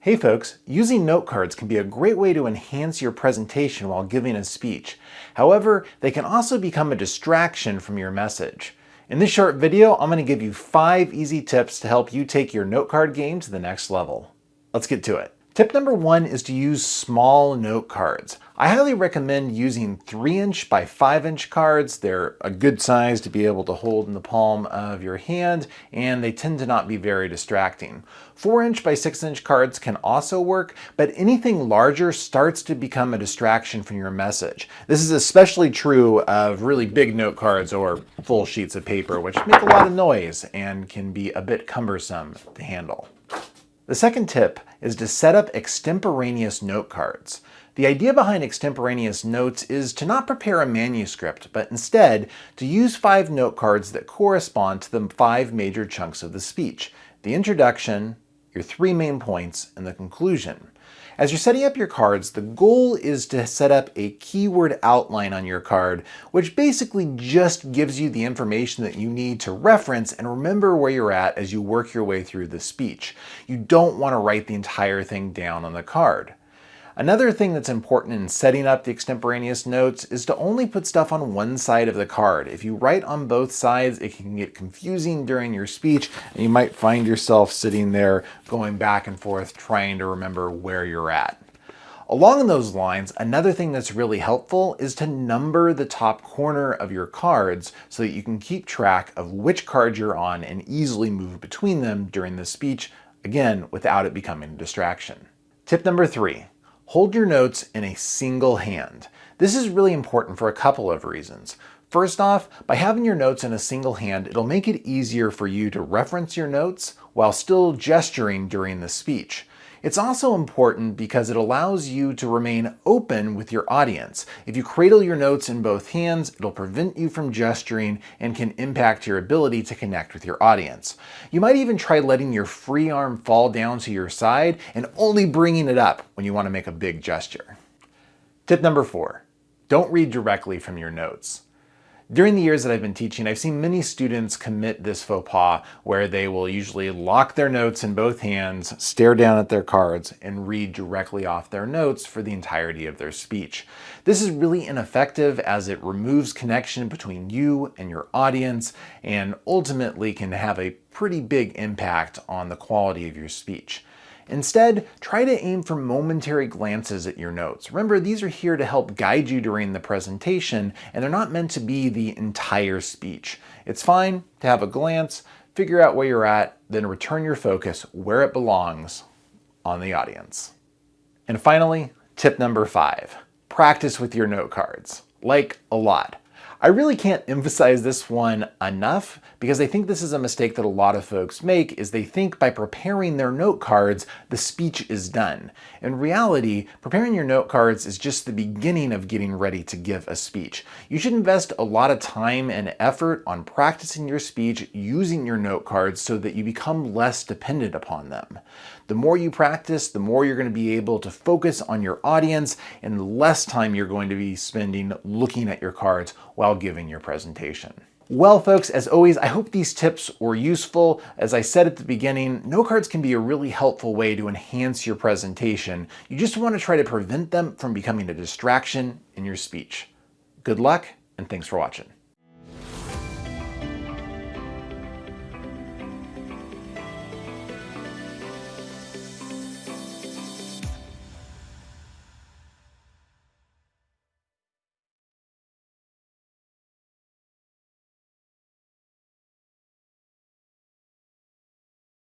Hey folks, using note cards can be a great way to enhance your presentation while giving a speech. However, they can also become a distraction from your message. In this short video, I'm going to give you five easy tips to help you take your note card game to the next level. Let's get to it. Tip number one is to use small note cards. I highly recommend using 3 inch by 5 inch cards. They're a good size to be able to hold in the palm of your hand and they tend to not be very distracting. 4 inch by 6 inch cards can also work, but anything larger starts to become a distraction from your message. This is especially true of really big note cards or full sheets of paper, which make a lot of noise and can be a bit cumbersome to handle. The second tip is to set up extemporaneous note cards. The idea behind extemporaneous notes is to not prepare a manuscript, but instead to use five note cards that correspond to the five major chunks of the speech. The introduction, your three main points, and the conclusion. As you're setting up your cards, the goal is to set up a keyword outline on your card, which basically just gives you the information that you need to reference and remember where you're at as you work your way through the speech. You don't want to write the entire thing down on the card. Another thing that's important in setting up the extemporaneous notes is to only put stuff on one side of the card. If you write on both sides, it can get confusing during your speech and you might find yourself sitting there going back and forth trying to remember where you're at. Along those lines, another thing that's really helpful is to number the top corner of your cards so that you can keep track of which card you're on and easily move between them during the speech, again, without it becoming a distraction. Tip number three, Hold your notes in a single hand. This is really important for a couple of reasons. First off, by having your notes in a single hand, it'll make it easier for you to reference your notes while still gesturing during the speech. It's also important because it allows you to remain open with your audience. If you cradle your notes in both hands, it'll prevent you from gesturing and can impact your ability to connect with your audience. You might even try letting your free arm fall down to your side and only bringing it up when you want to make a big gesture. Tip number four, don't read directly from your notes. During the years that I've been teaching, I've seen many students commit this faux pas where they will usually lock their notes in both hands, stare down at their cards, and read directly off their notes for the entirety of their speech. This is really ineffective as it removes connection between you and your audience and ultimately can have a pretty big impact on the quality of your speech. Instead, try to aim for momentary glances at your notes. Remember, these are here to help guide you during the presentation, and they're not meant to be the entire speech. It's fine to have a glance, figure out where you're at, then return your focus where it belongs, on the audience. And finally, tip number five, practice with your note cards. Like a lot. I really can't emphasize this one enough because I think this is a mistake that a lot of folks make is they think by preparing their note cards, the speech is done. In reality, preparing your note cards is just the beginning of getting ready to give a speech. You should invest a lot of time and effort on practicing your speech using your note cards so that you become less dependent upon them. The more you practice, the more you're going to be able to focus on your audience and the less time you're going to be spending looking at your cards while giving your presentation. Well, folks, as always, I hope these tips were useful. As I said at the beginning, note cards can be a really helpful way to enhance your presentation. You just want to try to prevent them from becoming a distraction in your speech. Good luck, and thanks for watching.